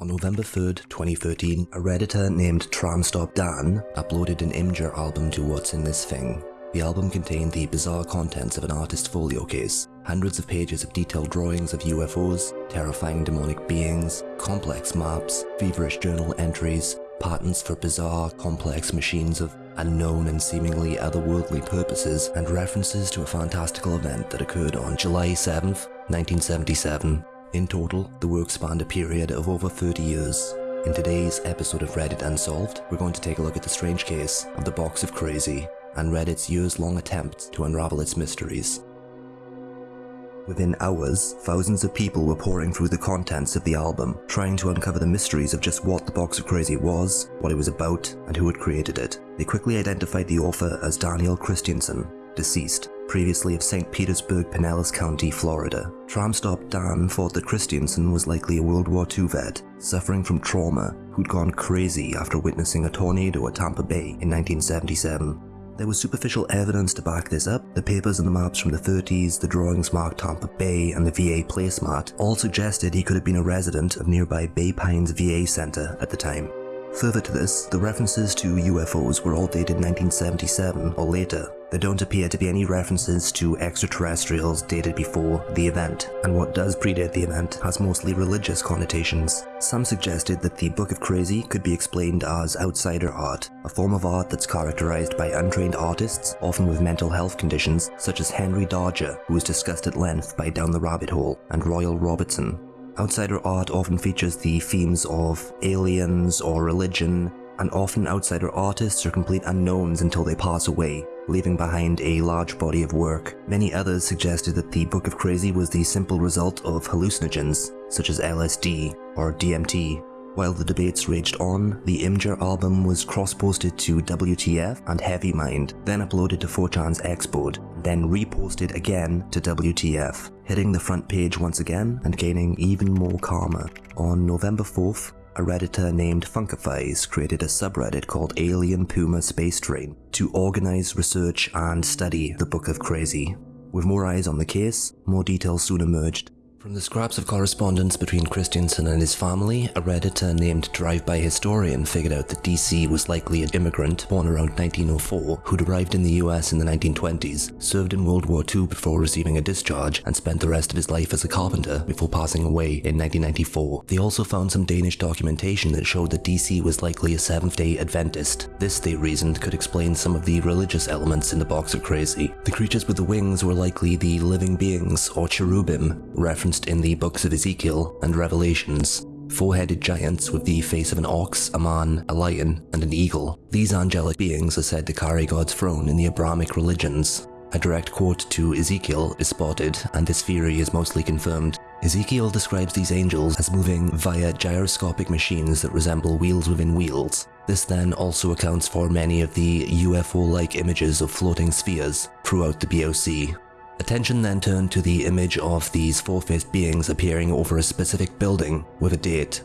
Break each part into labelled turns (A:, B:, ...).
A: On November 3rd, 2013, a redditor named Tramstop Dan uploaded an Imgur album to What's in This Thing. The album contained the bizarre contents of an artist folio case, hundreds of pages of detailed drawings of UFOs, terrifying demonic beings, complex maps, feverish journal entries, patents for bizarre, complex machines of unknown and seemingly otherworldly purposes, and references to a fantastical event that occurred on July 7th, 1977. In total, the work spanned a period of over 30 years. In today's episode of Reddit Unsolved, we're going to take a look at the strange case of the Box of Crazy and Reddit's years-long attempt to unravel its mysteries. Within hours, thousands of people were pouring through the contents of the album, trying to uncover the mysteries of just what the Box of Crazy was, what it was about, and who had created it. They quickly identified the author as Daniel Christiansen, deceased, previously of St. Petersburg, Pinellas County, Florida. Tramstop Dan thought that Christiansen was likely a World War II vet, suffering from trauma, who'd gone crazy after witnessing a tornado at Tampa Bay in 1977. There was superficial evidence to back this up. The papers and the maps from the 30s, the drawings marked Tampa Bay, and the VA placemat all suggested he could have been a resident of nearby Bay Pines VA Center at the time. Further to this, the references to UFOs were all dated 1977 or later. There don't appear to be any references to extraterrestrials dated before the event, and what does predate the event has mostly religious connotations. Some suggested that the Book of Crazy could be explained as outsider art, a form of art that's characterized by untrained artists, often with mental health conditions, such as Henry Darger, who was discussed at length by Down the Rabbit Hole, and Royal Robertson, Outsider art often features the themes of aliens or religion, and often outsider artists are complete unknowns until they pass away, leaving behind a large body of work. Many others suggested that the Book of Crazy was the simple result of hallucinogens, such as LSD or DMT. While the debates raged on, the Imgur album was cross-posted to WTF and Heavy Mind, then uploaded to 4chan's Xboard, then reposted again to WTF, hitting the front page once again and gaining even more karma. On November 4th, a redditor named Funkifies created a subreddit called Alien Puma Space Train to organize, research, and study the Book of Crazy. With more eyes on the case, more details soon emerged, from the scraps of correspondence between Christiansen and his family, a redditor named Drive-By Historian figured out that DC was likely an immigrant born around 1904 who'd arrived in the US in the 1920s, served in World War II before receiving a discharge, and spent the rest of his life as a carpenter before passing away in 1994. They also found some Danish documentation that showed that DC was likely a Seventh-day Adventist. This, they reasoned, could explain some of the religious elements in the Box of Crazy. The creatures with the wings were likely the living beings, or cherubim, referenced referenced in the books of Ezekiel and Revelations. Four-headed giants with the face of an ox, a man, a lion, and an eagle. These angelic beings are said to carry God's throne in the Abrahamic religions. A direct quote to Ezekiel is spotted, and this theory is mostly confirmed. Ezekiel describes these angels as moving via gyroscopic machines that resemble wheels within wheels. This then also accounts for many of the UFO-like images of floating spheres throughout the BOC, Attention then turned to the image of these four-faced beings appearing over a specific building with a date,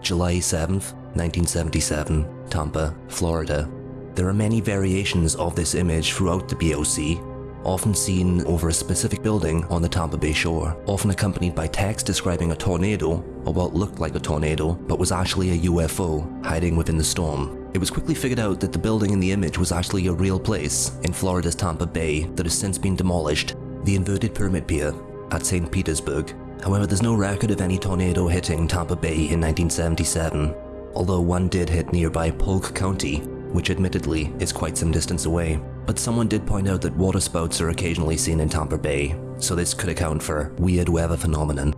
A: July 7th, 1977, Tampa, Florida. There are many variations of this image throughout the BOC, often seen over a specific building on the Tampa Bay shore, often accompanied by text describing a tornado, or what looked like a tornado, but was actually a UFO hiding within the storm. It was quickly figured out that the building in the image was actually a real place in Florida's Tampa Bay that has since been demolished the inverted pyramid pier at St. Petersburg. However, there's no record of any tornado hitting Tampa Bay in 1977, although one did hit nearby Polk County, which admittedly is quite some distance away. But someone did point out that waterspouts are occasionally seen in Tampa Bay, so this could account for weird weather phenomenon.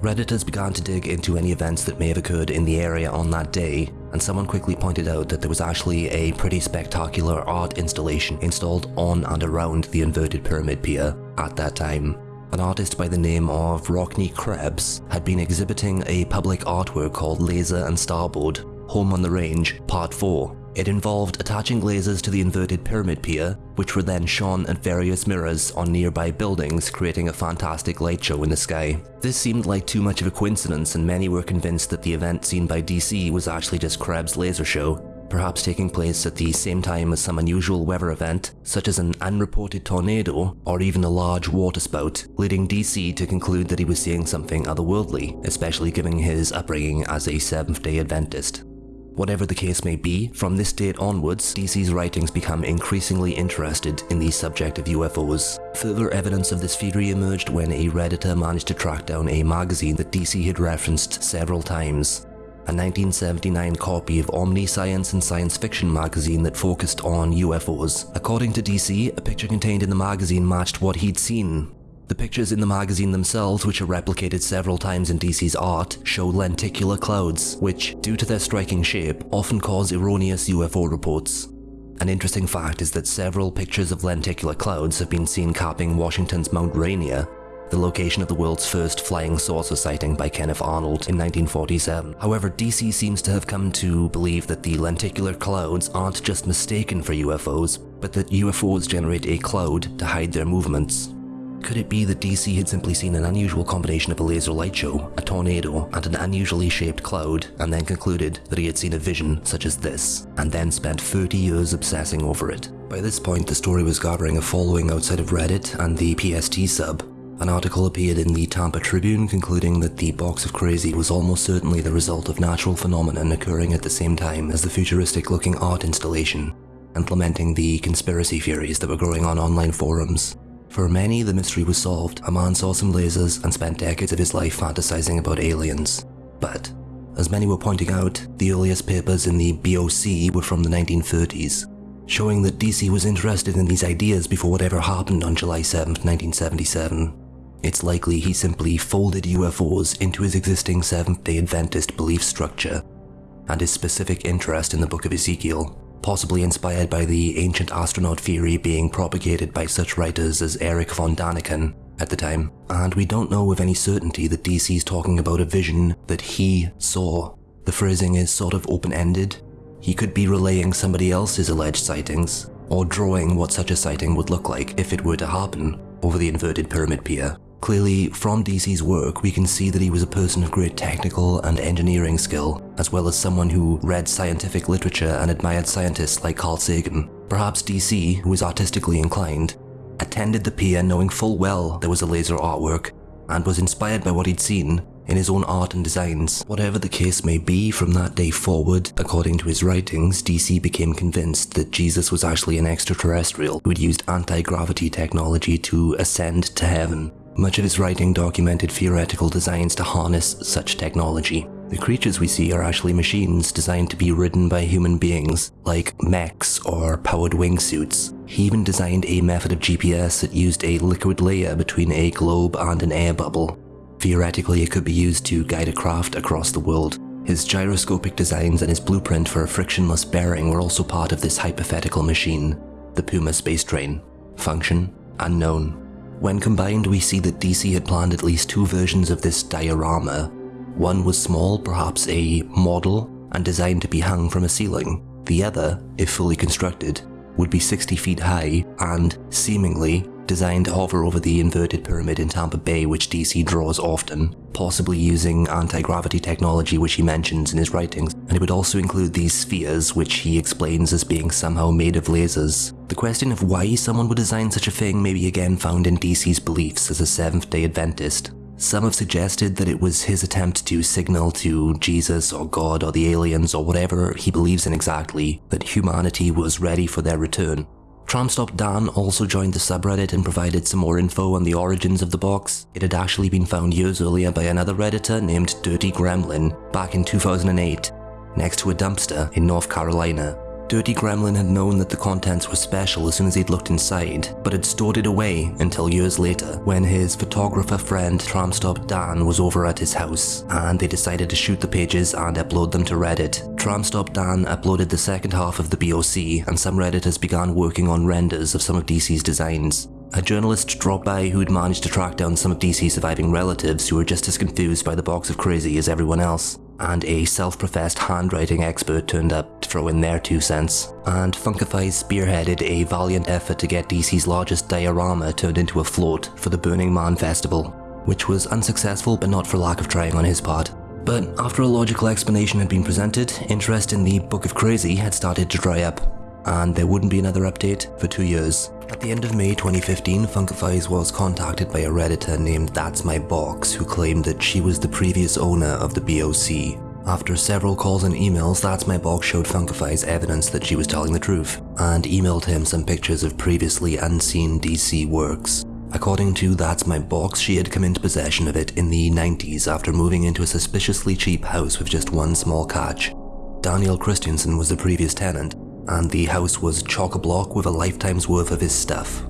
A: Redditors began to dig into any events that may have occurred in the area on that day, and someone quickly pointed out that there was actually a pretty spectacular art installation installed on and around the inverted pyramid pier at that time. An artist by the name of Rockne Krebs had been exhibiting a public artwork called Laser and Starboard, Home on the Range, Part 4, it involved attaching lasers to the inverted pyramid pier, which were then shone at various mirrors on nearby buildings, creating a fantastic light show in the sky. This seemed like too much of a coincidence and many were convinced that the event seen by DC was actually just Krebs' laser show. Perhaps taking place at the same time as some unusual weather event, such as an unreported tornado or even a large waterspout, leading DC to conclude that he was seeing something otherworldly, especially given his upbringing as a Seventh day Adventist. Whatever the case may be, from this date onwards, DC's writings become increasingly interested in the subject of UFOs. Further evidence of this theory emerged when a redditor managed to track down a magazine that DC had referenced several times. A 1979 copy of Omniscience and Science Fiction magazine that focused on UFOs. According to DC, a picture contained in the magazine matched what he'd seen, the pictures in the magazine themselves, which are replicated several times in DC's art, show lenticular clouds, which, due to their striking shape, often cause erroneous UFO reports. An interesting fact is that several pictures of lenticular clouds have been seen capping Washington's Mount Rainier, the location of the world's first flying saucer sighting by Kenneth Arnold in 1947. However, DC seems to have come to believe that the lenticular clouds aren't just mistaken for UFOs, but that UFOs generate a cloud to hide their movements. Could it be that DC had simply seen an unusual combination of a laser light show, a tornado, and an unusually shaped cloud, and then concluded that he had seen a vision such as this, and then spent 30 years obsessing over it? By this point, the story was gathering a following outside of Reddit and the PST sub. An article appeared in the Tampa Tribune concluding that the Box of Crazy was almost certainly the result of natural phenomenon occurring at the same time as the futuristic looking art installation, and lamenting the conspiracy theories that were growing on online forums. For many, the mystery was solved. A man saw some lasers and spent decades of his life fantasizing about aliens. But, as many were pointing out, the earliest papers in the BOC were from the 1930s, showing that DC was interested in these ideas before whatever happened on July 7, 1977. It's likely he simply folded UFOs into his existing Seventh-day Adventist belief structure, and his specific interest in the Book of Ezekiel possibly inspired by the ancient astronaut theory being propagated by such writers as Erich von Daniken at the time, and we don't know with any certainty that DC's talking about a vision that he saw. The phrasing is sort of open-ended. He could be relaying somebody else's alleged sightings, or drawing what such a sighting would look like if it were to happen over the inverted pyramid pier. Clearly, from DC's work, we can see that he was a person of great technical and engineering skill, as well as someone who read scientific literature and admired scientists like Carl Sagan. Perhaps DC, who was artistically inclined, attended the pier knowing full well there was a laser artwork, and was inspired by what he'd seen in his own art and designs. Whatever the case may be, from that day forward, according to his writings, DC became convinced that Jesus was actually an extraterrestrial who had used anti-gravity technology to ascend to heaven. Much of his writing documented theoretical designs to harness such technology. The creatures we see are actually machines designed to be ridden by human beings, like mechs or powered wingsuits. He even designed a method of GPS that used a liquid layer between a globe and an air bubble. Theoretically, it could be used to guide a craft across the world. His gyroscopic designs and his blueprint for a frictionless bearing were also part of this hypothetical machine, the Puma space train. Function? Unknown. When combined, we see that DC had planned at least two versions of this diorama. One was small, perhaps a model, and designed to be hung from a ceiling. The other, if fully constructed, would be 60 feet high and, seemingly, designed to hover over the inverted pyramid in Tampa Bay which DC draws often, possibly using anti-gravity technology which he mentions in his writings, it would also include these spheres which he explains as being somehow made of lasers. The question of why someone would design such a thing may be again found in DC's beliefs as a Seventh-day Adventist. Some have suggested that it was his attempt to signal to Jesus or God or the aliens or whatever he believes in exactly that humanity was ready for their return, Tramstop Dan also joined the subreddit and provided some more info on the origins of the box. It had actually been found years earlier by another redditor named Dirty Gremlin back in 2008, next to a dumpster in North Carolina. Dirty Gremlin had known that the contents were special as soon as he'd looked inside, but had stored it away until years later when his photographer friend Tramstop Dan was over at his house and they decided to shoot the pages and upload them to Reddit. Tramstop Dan uploaded the second half of the BOC and some Redditors began working on renders of some of DC's designs. A journalist dropped by who'd managed to track down some of DC's surviving relatives who were just as confused by the box of crazy as everyone else and a self-professed handwriting expert turned up to throw in their two cents, and Funkify spearheaded a valiant effort to get DC's largest diorama turned into a float for the Burning Man Festival, which was unsuccessful but not for lack of trying on his part. But after a logical explanation had been presented, interest in the Book of Crazy had started to dry up, and there wouldn't be another update for two years. At the end of May 2015, Funkifies was contacted by a redditor named That's My Box who claimed that she was the previous owner of the BOC. After several calls and emails, That's My Box showed Funkifies evidence that she was telling the truth, and emailed him some pictures of previously unseen DC works. According to That's My Box, she had come into possession of it in the 90s after moving into a suspiciously cheap house with just one small catch. Daniel Christensen was the previous tenant, and the house was chock-a-block with a lifetime's worth of his stuff.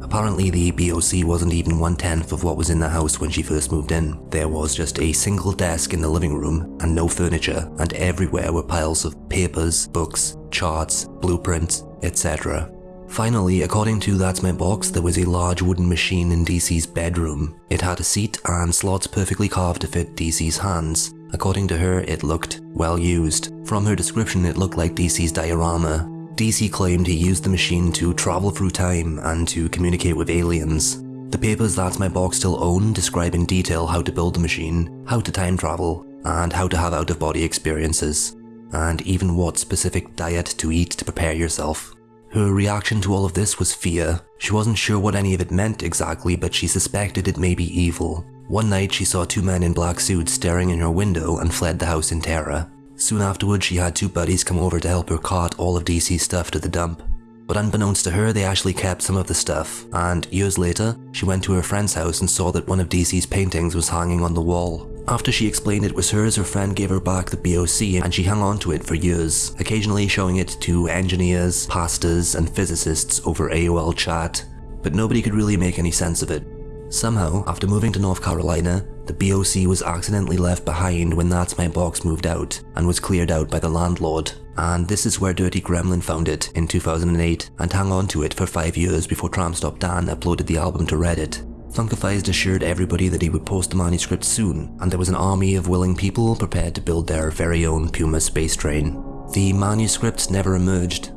A: Apparently the BOC wasn't even one-tenth of what was in the house when she first moved in. There was just a single desk in the living room and no furniture and everywhere were piles of papers, books, charts, blueprints, etc. Finally, according to That's My Box, there was a large wooden machine in DC's bedroom. It had a seat and slots perfectly carved to fit DC's hands. According to her, it looked well used. From her description, it looked like DC's diorama, DC claimed he used the machine to travel through time and to communicate with aliens. The papers that My Box still own describe in detail how to build the machine, how to time travel, and how to have out-of-body experiences, and even what specific diet to eat to prepare yourself. Her reaction to all of this was fear. She wasn't sure what any of it meant exactly, but she suspected it may be evil. One night she saw two men in black suits staring in her window and fled the house in terror. Soon afterwards, she had two buddies come over to help her cart all of DC's stuff to the dump. But unbeknownst to her, they actually kept some of the stuff, and years later, she went to her friend's house and saw that one of DC's paintings was hanging on the wall. After she explained it was hers, her friend gave her back the BOC and she hung on to it for years, occasionally showing it to engineers, pastors, and physicists over AOL chat. But nobody could really make any sense of it. Somehow, after moving to North Carolina, the BOC was accidentally left behind when That's My Box moved out and was cleared out by the landlord. And this is where Dirty Gremlin found it in 2008 and hung on to it for 5 years before Tramstop Dan uploaded the album to Reddit. Funkifies assured everybody that he would post the manuscript soon, and there was an army of willing people prepared to build their very own Puma space train. The manuscripts never emerged.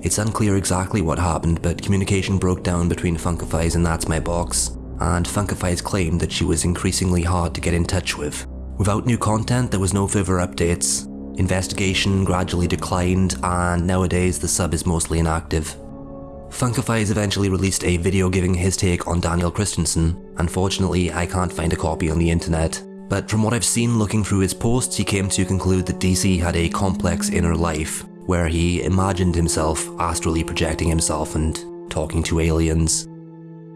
A: It's unclear exactly what happened, but communication broke down between Funkifies and That's My Box, and Funkifies claimed that she was increasingly hard to get in touch with. Without new content, there was no further updates. Investigation gradually declined, and nowadays the sub is mostly inactive. Funkifies eventually released a video giving his take on Daniel Christensen. Unfortunately, I can't find a copy on the internet. But from what I've seen looking through his posts, he came to conclude that DC had a complex inner life, where he imagined himself astrally projecting himself and talking to aliens.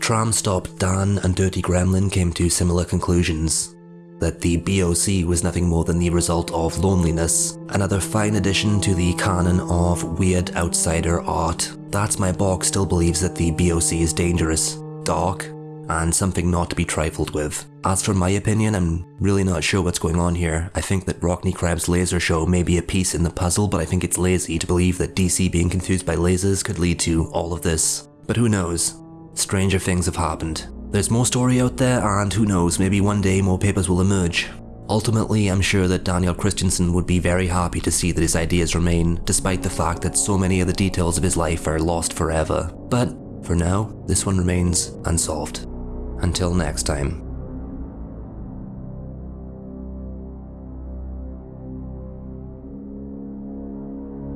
A: Tramstop, Dan, and Dirty Gremlin came to similar conclusions. That the BOC was nothing more than the result of loneliness, another fine addition to the canon of weird outsider art. That's My Box still believes that the BOC is dangerous, dark, and something not to be trifled with. As for my opinion, I'm really not sure what's going on here. I think that Rockne Krebs' laser show may be a piece in the puzzle, but I think it's lazy to believe that DC being confused by lasers could lead to all of this. But who knows? Stranger things have happened. There's more story out there and who knows, maybe one day more papers will emerge. Ultimately, I'm sure that Daniel Christensen would be very happy to see that his ideas remain, despite the fact that so many of the details of his life are lost forever. But, for now, this one remains unsolved. Until next time.